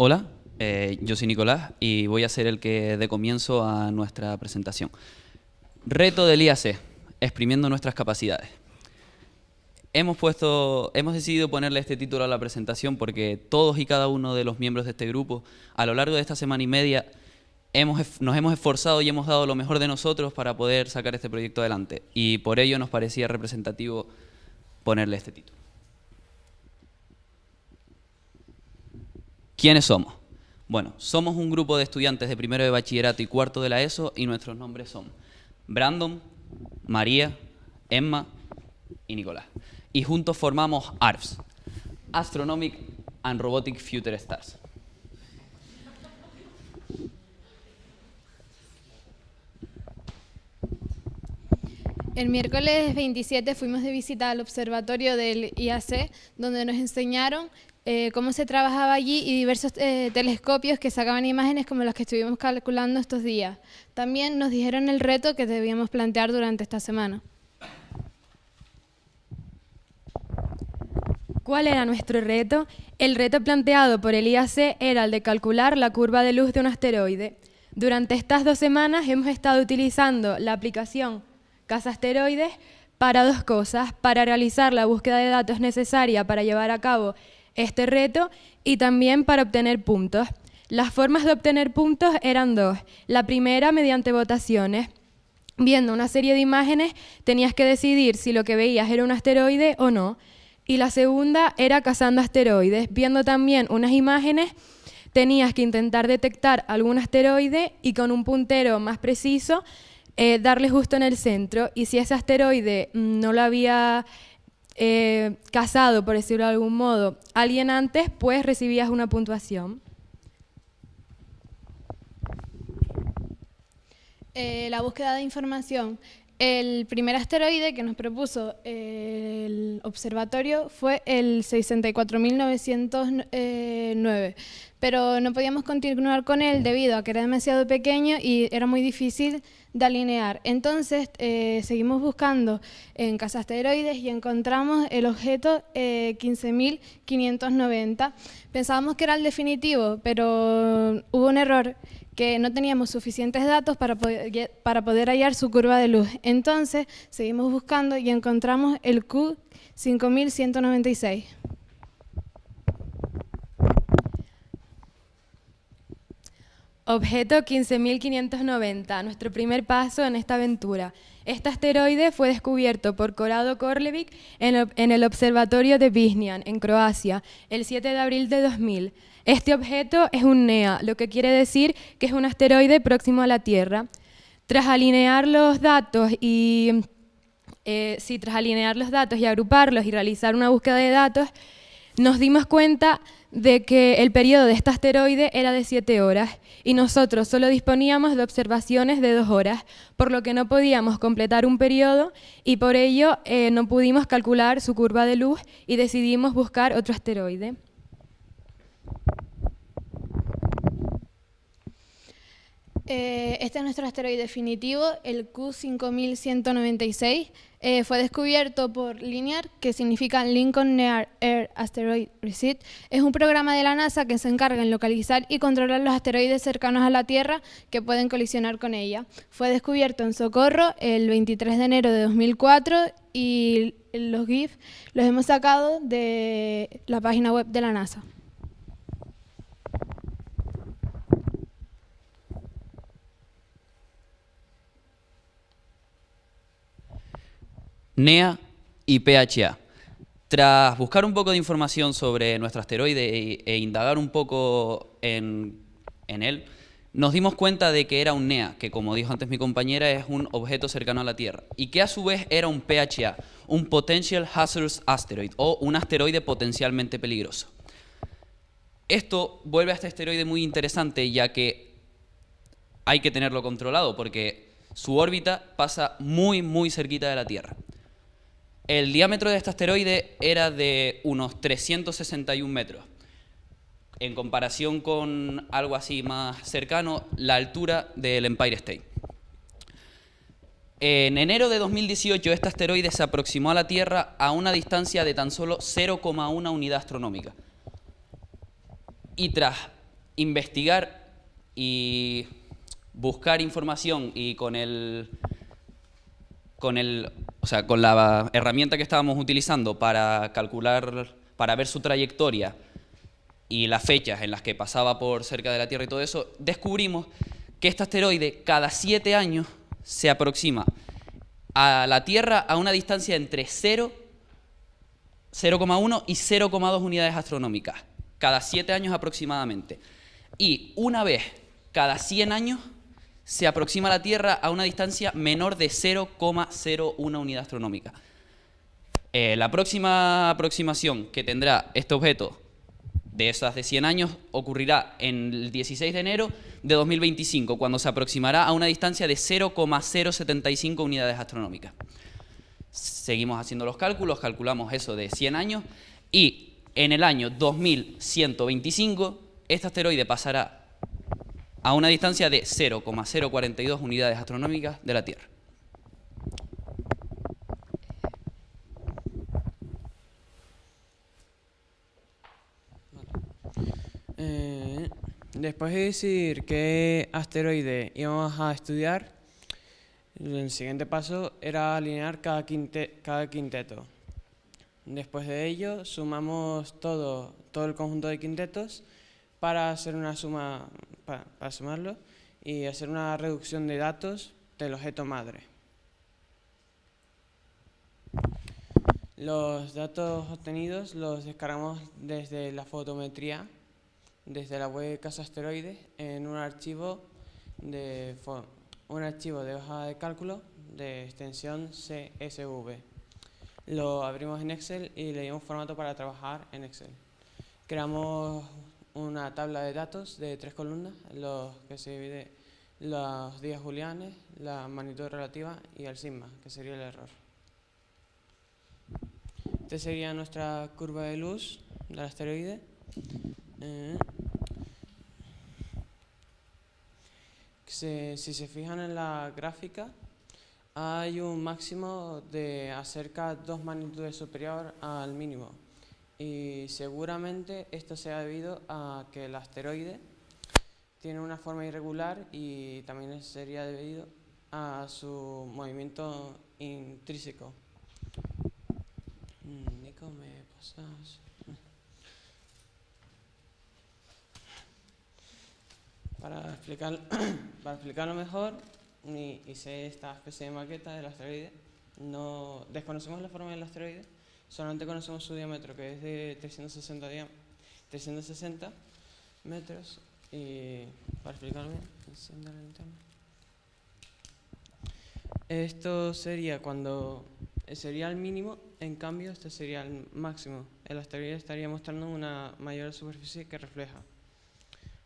Hola, eh, yo soy Nicolás y voy a ser el que dé comienzo a nuestra presentación. Reto del IAC, exprimiendo nuestras capacidades. Hemos, puesto, hemos decidido ponerle este título a la presentación porque todos y cada uno de los miembros de este grupo, a lo largo de esta semana y media, hemos, nos hemos esforzado y hemos dado lo mejor de nosotros para poder sacar este proyecto adelante. Y por ello nos parecía representativo ponerle este título. ¿Quiénes somos? Bueno, somos un grupo de estudiantes de primero de bachillerato y cuarto de la ESO y nuestros nombres son Brandon, María, Emma y Nicolás. Y juntos formamos ARFS, Astronomic and Robotic Future Stars. El miércoles 27 fuimos de visita al observatorio del IAC, donde nos enseñaron eh, cómo se trabajaba allí y diversos eh, telescopios que sacaban imágenes como las que estuvimos calculando estos días. También nos dijeron el reto que debíamos plantear durante esta semana. ¿Cuál era nuestro reto? El reto planteado por el IAC era el de calcular la curva de luz de un asteroide. Durante estas dos semanas hemos estado utilizando la aplicación Casa Asteroides para dos cosas, para realizar la búsqueda de datos necesaria para llevar a cabo este reto y también para obtener puntos. Las formas de obtener puntos eran dos. La primera mediante votaciones. Viendo una serie de imágenes tenías que decidir si lo que veías era un asteroide o no. Y la segunda era cazando asteroides. Viendo también unas imágenes tenías que intentar detectar algún asteroide y con un puntero más preciso eh, darle justo en el centro y si ese asteroide no lo había eh, cazado, por decirlo de algún modo, alguien antes, pues recibías una puntuación. Eh, la búsqueda de información. El primer asteroide que nos propuso el observatorio fue el 64.909, pero no podíamos continuar con él debido a que era demasiado pequeño y era muy difícil de alinear. Entonces eh, seguimos buscando en Casa Asteroides y encontramos el objeto 15.590. Eh, Pensábamos que era el definitivo, pero hubo un error que no teníamos suficientes datos para poder, para poder hallar su curva de luz. Entonces, seguimos buscando y encontramos el Q5196. Objeto 15.590, nuestro primer paso en esta aventura. Este asteroide fue descubierto por Corrado Korlevik en el Observatorio de Viznian, en Croacia, el 7 de abril de 2000. Este objeto es un NEA, lo que quiere decir que es un asteroide próximo a la Tierra. Tras alinear los datos y eh, tras alinear los datos y agruparlos y realizar una búsqueda de datos, nos dimos cuenta de que el periodo de este asteroide era de 7 horas y nosotros solo disponíamos de observaciones de 2 horas, por lo que no podíamos completar un periodo y por ello eh, no pudimos calcular su curva de luz y decidimos buscar otro asteroide. Eh, este es nuestro asteroide definitivo, el Q5196. Eh, fue descubierto por LINEAR, que significa Lincoln Near Air Asteroid Receipt. Es un programa de la NASA que se encarga en localizar y controlar los asteroides cercanos a la Tierra que pueden colisionar con ella. Fue descubierto en Socorro el 23 de enero de 2004 y los GIF los hemos sacado de la página web de la NASA. NEA y PHA. Tras buscar un poco de información sobre nuestro asteroide e, indagar un poco en, él, nos dimos cuenta de que era un NEA, que como dijo antes mi compañera, es un objeto cercano a la Tierra, y que a su vez era un PHA, un Potential Hazardous Asteroid, o un asteroide potencialmente peligroso. Esto vuelve a este asteroide muy interesante, ya que hay que tenerlo controlado, porque su órbita pasa muy, muy cerquita de la Tierra. El diámetro de este asteroide era de unos 361 metros. En comparación con algo así más cercano, la altura del Empire State. En enero de 2018, este asteroide se aproximó a la Tierra a una distancia de tan solo 0,1 unidad astronómica. Y tras investigar y buscar información y con el, con el, sea, con la herramienta que estábamos utilizando para calcular, para ver su trayectoria y las fechas en las que pasaba por cerca de la Tierra y todo eso, descubrimos que este asteroide cada siete años se aproxima a la Tierra a una distancia entre 0, 0,1 y 0,2 unidades astronómicas, cada siete años aproximadamente. Y una vez cada 100 años se aproxima a la Tierra a una distancia menor de 0,01 unidad astronómica. Eh, la próxima aproximación que tendrá este objeto de esas de 100 años ocurrirá en el 16 de enero de 2025, cuando se aproximará a una distancia de 0,075 unidades astronómicas. Seguimos haciendo los cálculos, calculamos eso de 100 años y en el año 2125 este asteroide pasará a una distancia de 0,042 unidades astronómicas de la Tierra. Eh, después de decidir qué asteroide íbamos a estudiar, el siguiente paso era alinear cada, cada quinteto. Después de ello, sumamos todo, todo el conjunto de quintetos para hacer una suma, para, sumarlo y hacer una reducción de datos del objeto madre. Los datos obtenidos los descargamos desde la fotometría desde la web Casa Asteroides en un archivo de, un archivo de hoja de cálculo de extensión CSV. Lo abrimos en Excel y le dimos formato para trabajar en Excel. Creamos una tabla de datos de tres columnas, los que se divide los días julianes, la magnitud relativa y el sigma, que sería el error. Esta sería nuestra curva de luz del asteroide. Eh, si se fijan en la gráfica, hay un máximo de acerca dos magnitudes superior al mínimo. Y seguramente esto sea debido a que el asteroide tiene una forma irregular y también sería debido a su movimiento intrínseco. Mm, Nico, ¿me pasas? Para, explicar, para explicarlo mejor, hice esta especie de maqueta del asteroide. No, desconocemos la forma del asteroide, solamente conocemos su diámetro, que es de 360, 360 metros. Y para explicarlo bien, Esto sería cuando sería el mínimo, en cambio este sería el máximo. El asteroide estaría mostrando una mayor superficie que refleja.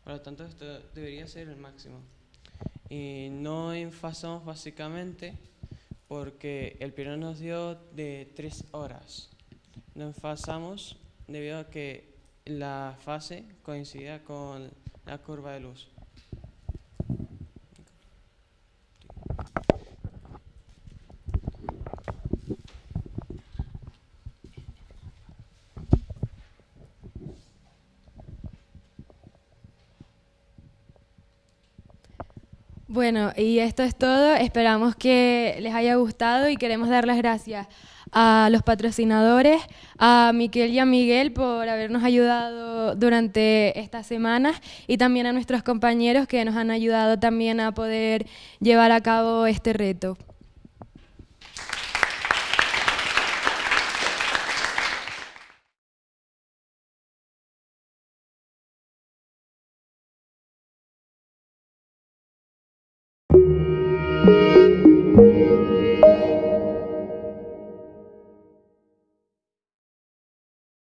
Por lo tanto, esto debería ser el máximo. Y no enfasamos básicamente porque el periodo nos dio de tres horas. No enfasamos debido a que la fase coincidía con la curva de luz. Bueno, y esto es todo. Esperamos que les haya gustado y queremos dar las gracias a los patrocinadores, a Miquel y a Miguel por habernos ayudado durante estas semanas y también a nuestros compañeros que nos han ayudado también a poder llevar a cabo este reto.